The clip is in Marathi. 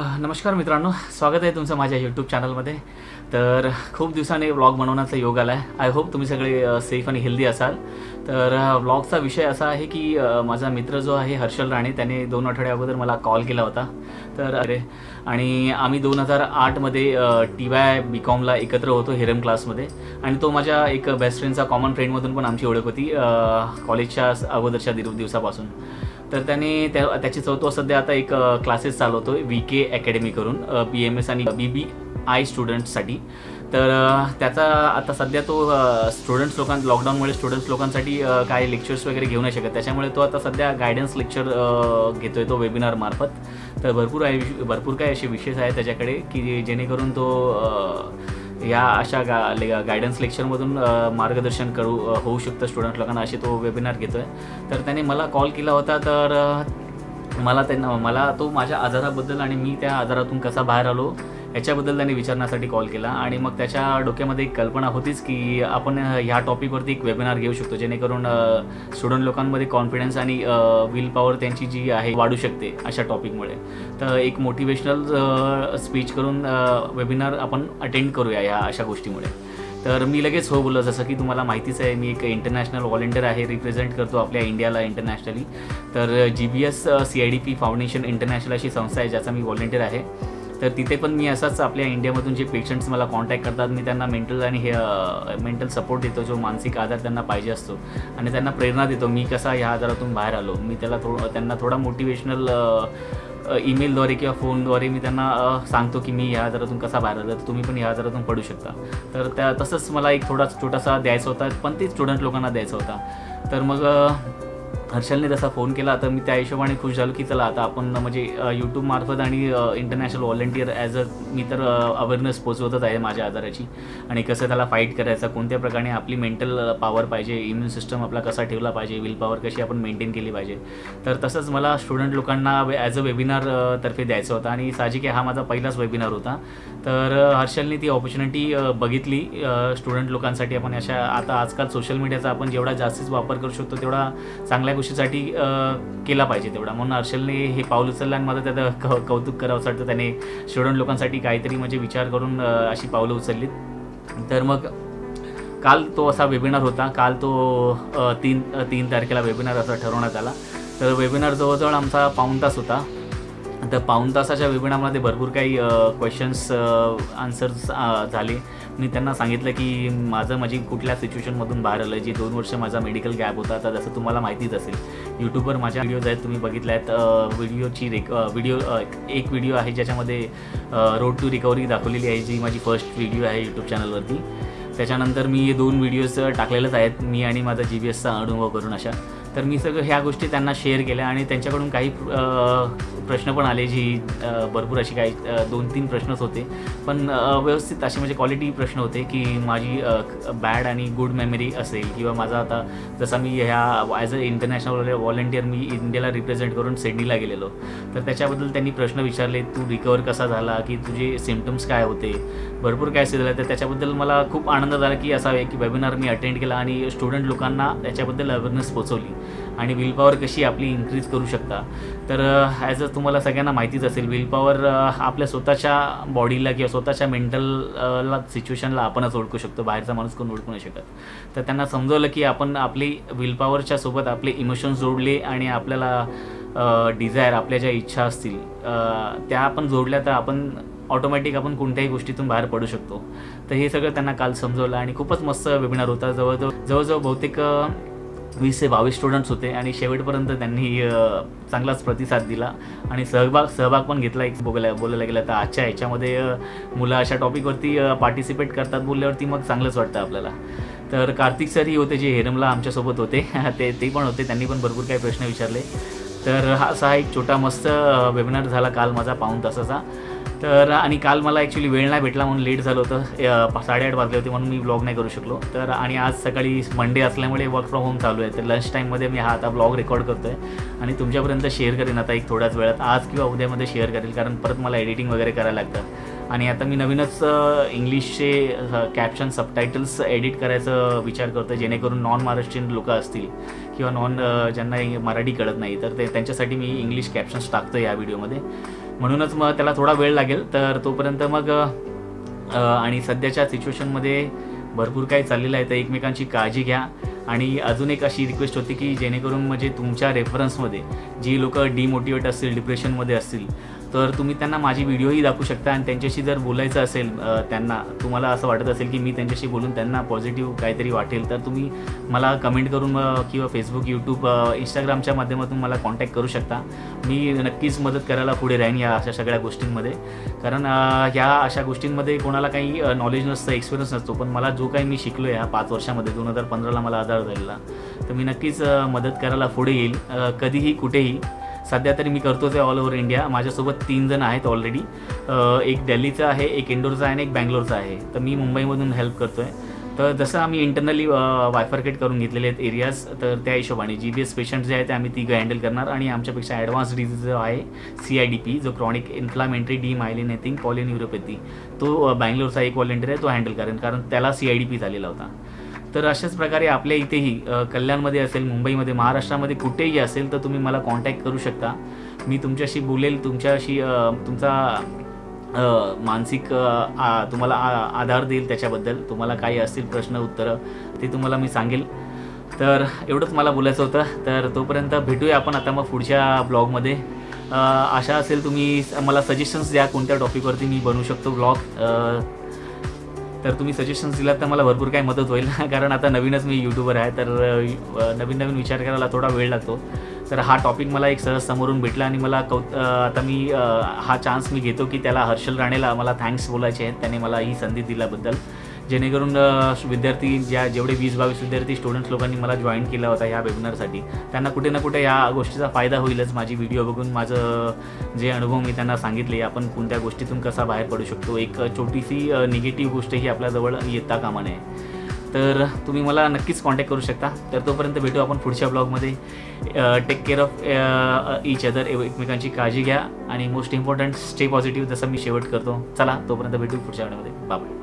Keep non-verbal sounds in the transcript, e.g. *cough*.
नमस्कार मित्रांनो स्वागत आहे तुमचं माझ्या यूट्यूब चॅनलमध्ये तर खूप दिवसाने व्लॉग बनवण्याचा योग आला आहे आय होप तुम्ही सगळे सेफ आणि हेल्दी असाल. तर व्लॉगचा विषय असा आहे की माझा मित्र जो आहे हर्षल राणे त्याने दोन आठवड्या अगोदर मला कॉल केला होता. तर अरे आणि आम्ही दोन हजार आठमध्ये टी वाय बी कॉमला एकत्र होतो हेरम क्लासमध्ये आणि तो माझ्या एक बेस्ट फ्रेंडचा कॉमन फ्रेंडमधून पण आमची ओळख होती कॉलेजच्या अगोदरच्या दिव दिवसापासून. तर त्याने त्या त्याची चौथो तो सध्या आता एक क्लासेस चालवतो व्ही के अकॅडमी करून बी एम एस आणि बी बी आय स्टुडंट्ससाठी तर त्याचा आता सध्या तो स्टुडंट्स लोकां लॉकडाऊनमुळे स्टुडंट्स लोकांसाठी काय काही लेक्चर्स वगैरे घेऊ नाही शकत. त्याच्यामुळे तो आता सध्या गायडन्स लेक्चर घेतोय तो वेबिनारमार्फत तर भरपूर आहे भरपूर काही असे विशेष आहे त्याच्याकडे की जेणेकरून तो या अशा गा ले- गायडन्स लेक्चरमधून मार्गदर्शन करू होऊ शकतं स्टुडंट लोकांना असे तो वेबिनार घेतो आहे तर त्याने मला कॉल केला होता तर मला त्यांना मला तो माझ्या आजाराबद्दल आणि मी त्या आजारातून कसा बाहेर आलो याच्याबद्दल त्याने विचारण्यासाठी कॉल केला आणि मग त्याच्या डोक्यामध्ये एक कल्पना होतीच की आपण ह्या टॉपिकवरती एक वेबिनार घेऊ शकतो जेणेकरून स्टुडंट लोकांमध्ये कॉन्फिडन्स आणि विल पॉवर त्यांची जी आहे वाढू शकते अशा टॉपिकमुळे तर एक मोटिवेशनल स्पीच करून वेबिनार आपण अटेंड करूया या अशा गोष्टीमुळे. तर मी लगेच हो बोललो जसं की तुम्हाला माहितीच आहे मी एक इंटरनॅशनल व्हॉलेंटियर आहे रिप्रेझेंट करतो आपल्या इंडियाला इंटरनॅशनली तर G B S C I D P foundation international अशी संस्था आहे ज्याचा मी व्हॉलेंटियर आहे. तर तिथे पण मी असाच आपल्या इंडियामधून जे पेशंट्स मला कॉन्टॅक्ट करतात मी त्यांना मेंटल आणि हे मेंटल सपोर्ट देतो जो मानसिक आधार त्यांना पाहिजे असतो. आणि त्यांना प्रेरणा देतो मी कसा ह्या आजारातून बाहेर आलो. मी त्याला थोडं त्यांना थोडा मोटिवेशनल ईमेलद्वारे किंवा फोनद्वारे मी त्यांना सांगतो की मी ह्या आजारातून कसा बाहेर आलो. तर तुम्ही पण ह्या आजारातून पडू शकता. तर त्या तसंच मला एक थोडा छोटासा द्यायचा होता पण ते स्टुडंट लोकांना द्यायचा होता. तर मग हर्षलने तसा फोन केला तर मी त्या हिशोबाने खुश झालो की चला आता आपण म्हणजे यूट्यूबमार्फत आणि इंटरनॅशनल व्हॉलेंटियर ॲज अ मी तर अवेअरनेस पोचवतच आहे माझ्या आजाराची आणि कसं त्याला फाईट करायचा कोणत्या प्रकारे आपली मेंटल पॉवर पाहिजे इम्युन सिस्टम आपला कसा ठेवला पाहिजे विल पॉवर कशी आपण मेंटेन केली पाहिजे. तर तसंच मला स्टुडंट लोकांना ॲज अ वेबिनार तर्फे द्यायचं होतं. आणि साहजिक आहे हा माझा पहिलाच वेबिनार होता. तर हर्षलने ती ऑपॉर्च्युनिटी बघितली. स्टुडंट लोकांसाठी आपण अशा आता आजकाल सोशल मीडियाचा आपण जेवढा जास्तीच वापर करू शकतो तेवढा चांगल्या गोष्टीसाठी केला पाहिजे तेवढा. म्हणून हर्षलने हे पाऊल उचललं आणि मला त्याचं क कौतुक करावं वाटतं. त्याने स्टुडंट लोकांसाठी काहीतरी म्हणजे विचार करून अशी पावलं उचललीत. तर मग काल तो असा वेबिनार होता. काल तो तीन तीन तारखेला वेबिनार असा ठरवण्यात आला. तर वेबिनार जवळजवळ आमचा पाऊण तास होता. तर पाऊण तासाच्या वेबिनारमध्ये भरपूर काही क्वेश्चन्स आन्सर्स झाले. मी त्यांना सांगितलं की माझं माझी कुठल्या सिच्युएशनमधून बाहेर आलं जी दोन वर्ष माझा मेडिकल गॅप होता तर जसं तुम्हाला माहितीच असेल. यूट्यूबवर माझ्या व्हिडिओज आहेत तुम्ही बघितल्या आहेत व्हिडिओची रेक व्हिडिओ एक व्हिडिओ आहे ज्याच्यामध्ये रोड टू रिकव्हरी दाखवलेली आहे जी माझी फर्स्ट व्हिडिओ आहे यूट्यूब चॅनलवरती त्याच्यानंतर मी दोन व्हिडिओज टाकलेलेच आहेत मी आणि माझा जी बी एसचा अनुभव करून अशा. तर मी सगळं ह्या गोष्टी त्यांना शेअर केल्या आणि त्यांच्याकडून काही प्रश्न पण आले जी भरपूर अशी काही दोन तीन प्रश्नच होते. पण व्यवस्थित असे म्हणजे क्वालिटी प्रश्न होते की माझी बॅड आणि गुड मेमरी असेल किंवा माझा आता जसा मी ह्या ॲज अ इंटरनॅशनल व्हॉलेंटियर मी इंडियाला रिप्रेझेंट करून सिडनीला गेलेलो. तर त्याच्याबद्दल त्यांनी प्रश्न विचारले तू रिकवर कसा झाला? की तुझे सिमटम्स काय होते? भरपूर काय झालं. तर त्याच्याबद्दल मला खूप आनंद झाला की असा की वेबिनार मी अटेंड केला आणि स्टुडंट लोकांना त्याच्याबद्दल अवेअरनेस पोचवली आणि विलपावर कशी आपली इन्क्रीज करू शकता. तर ॲज अ तुम्हाला सगळ्यांना माहितीच असेल विलपावर आपल्या स्वतःच्या बॉडीला किंवा स्वतःच्या मेंटलला सिच्युएशनला आपणच ओळखू शकतो. बाहेरचा माणूस कोण ओळखू नाही शकत. तर त्यांना समजवलं की आपण आपली विलपावरच्या सोबत आपले इमोशन्स जोडले आणि आपल्याला डिझायर आपल्या ज्या इच्छा असतील त्या आपण जोडल्या तर आपण ऑटोमॅटिक आपण कोणत्याही गोष्टीतून बाहेर पडू शकतो. तर हे सगळं त्यांना काल समजवलं आणि खूपच मस्त वेबिनार होता. जवळजवळ जवळजवळ बहुतेक वीस ते बावीस स्टुडंट्स होते आणि शेवटपर्यंत त्यांनी चांगलाच प्रतिसाद दिला. आणि सहभाग सहभाग पण घेतला. एक बोलायला बोलायला गेला तर आजच्या ह्याच्यामध्ये मुलं अशा टॉपिकवरती पार्टिसिपेट करतात बोलल्यावरती मग चांगलंच वाटतं आपल्याला. तर कार्तिक सरही होते जे हेरमला आमच्यासोबत होते. *laughs* ते ते पण होते. त्यांनी पण भरपूर काही प्रश्न विचारले. तर हा असा एक छोटा मस्त वेबिनार झाला काल माझा पाऊण तासाचा. तर आणि काल मला ॲक्च्युली वेळ नाही भेटला म्हणून लेट झालं होतं. साडेआठ वाजले होते म्हणून मी ब्लॉग नाही करू शकलो. तर आणि आज सकाळी मंडे असल्यामुळे वर्क फ्रॉम होम चालू आहे. तर लंच टाईममध्ये मी हा आता ब्लॉग रेकॉर्ड करतो आहे आणि तुमच्यापर्यंत शेअर करेन आता एक थोड्याच वेळात. आज किंवा उद्यामध्ये शेअर करेल कारण परत मला एडिटिंग वगैरे करायला लागतं आणि आता मी नवीनच इंग्लिशचे कॅप्शन सबटायटल्स एडिट करायचं विचार करतो जेणेकरून नॉन महाराष्ट्रीयन लोकं असतील किंवा नॉन ज्यांना मराठी कळत नाही तर ते त्यांच्यासाठी मी इंग्लिश कॅप्शन्स टाकतो या व्हिडिओमध्ये म्हणूनच मग त्याला थोडा वेळ लागेल. तर तोपर्यंत मग आणि सध्याच्या सिच्युएशनमध्ये भरपूर काही चाललेलं आहे. तर एकमेकांची काळजी घ्या. आणि अजून एक अशी रिक्वेस्ट होती की जेणेकरून म्हणजे तुमच्या रेफरन्समध्ये जी लोक डिमोटिवेट असतील डिप्रेशनमध्ये असतील तर तुम्ही त्यांना माझी व्हिडिओही दाखवू शकता आणि त्यांच्याशी जर बोलायचं असेल त्यांना तुम्हाला असं वाटत असेल की मी त्यांच्याशी बोलून त्यांना पॉझिटिव्ह काहीतरी वाटेल तर तुम्ही मला कमेंट करून किंवा फेसबुक यूट्यूब इंस्टाग्रामच्या माध्यमातून मला कॉन्टॅक्ट करू शकता. मी नक्कीच मदत करायला पुढे राहीन या अशा सगळ्या गोष्टींमध्ये. कारण ह्या अशा गोष्टींमध्ये कोणाला काही नॉलेज नसतं एक्सपिरियन्स नसतो पण मला जो काही मी शिकलो आहे ह्या पाच वर्षामध्ये दोन हजार पंधराला मला आधार झालेला तर मी नक्कीच मदत करायला पुढे येईल. कधीही कुठेही सध्या तरी मी करतोच आहे ऑल ओव्हर इंडिया माझ्यासोबत तीन जण आहेत ऑलरेडी एक दिल्लीचा आहे एक इंदोरचा आहे आणि एक बँगलोरचा आहे. तर मी मुंबईमधून हेल्प करतो आहे तर जसं आम्ही इंटरनली वायफरकेट करून घेतलेले आहेत एरियाज तर त्या हिशोबाने जी बी एस पेशंट जे आहेत ते आम्ही तिघं हँडल करणार आणि आमच्यापेक्षा ॲडव्हान्स डिझीज जो आहे सी आय डी पी जो chronic inflammatory demyelinating polyneuropathy तो बँगलोरचा एक व्हॉलेंटियर आहे तो हँडल करेन. कारण त्याला सी आय डी पी झालेला होता. तर अशाच प्रकारे आपल्या इथेही कल्याणमध्ये असेल मुंबईमध्ये महाराष्ट्रामध्ये कुठेही असेल तर तुम्ही मला कॉन्टॅक्ट करू शकता. मी तुमच्याशी बोलेल तुमच्याशी तुमचा मानसिक आ- तुम्हाला आ- आधार देईल त्याच्याबद्दल. तुम्हाला काही असतील प्रश्न उत्तरं ते तुम्हाला मी सांगेल. तर एवढंच मला बोलायचं होतं. तर तोपर्यंत भेटूया आपण आता मग पुढच्या ब्लॉगमध्ये. आशा असेल तुम्ही मला सजेशन्स द्या कोणत्या टॉपिकवरती मी बनवू शकतो ब्लॉग तर तुम्ही सजेशन्स दिलात तर मला भरपूर काही मदत होईल. *laughs* कारण आता नवीनच मी यूट्यूबर आहे तर नवीन नवीन विचार करायला थोडा वेळ लागतो. तर हा टॉपिक मला एक सहज समोरून भेटला आणि मला कौ आता मी हा चान्स मी घेतो की त्याला हर्षल राणेला मला थँक्स बोलायचे आहेत. त्याने मला ही संधी दिल्याबद्दल. जेणेकरून विद्यार्थी ज्या जेवढे वीस बावीस विद्यार्थी स्टुडंट्स लोकांनी मला जॉईन केला होता ह्या वेबिनारसाठी त्यांना कुठे ना कुठे या गोष्टीचा फायदा होईलच माझी व्हिडिओ बघून. माझं जे अनुभव मी त्यांना सांगितले आपण कोणत्या गोष्टीतून कसा बाहेर पडू शकतो? एक छोटीशी निगेटिव्ह गोष्ट ही आपल्याजवळ येता कामा नये. तर तुम्ही मला नक्कीच कॉन्टॅक्ट करू शकता. तर तोपर्यंत भेटू आपण पुढच्या ब्लॉगमध्ये take care of each other एकमेकांची काळजी घ्या. आणि मोस्ट इम्पॉर्टंट स्टे पॉझिटिव्ह जसं मी शेवट करतो. चला तोपर्यंत भेटू पुढच्या वेळेमध्ये बाय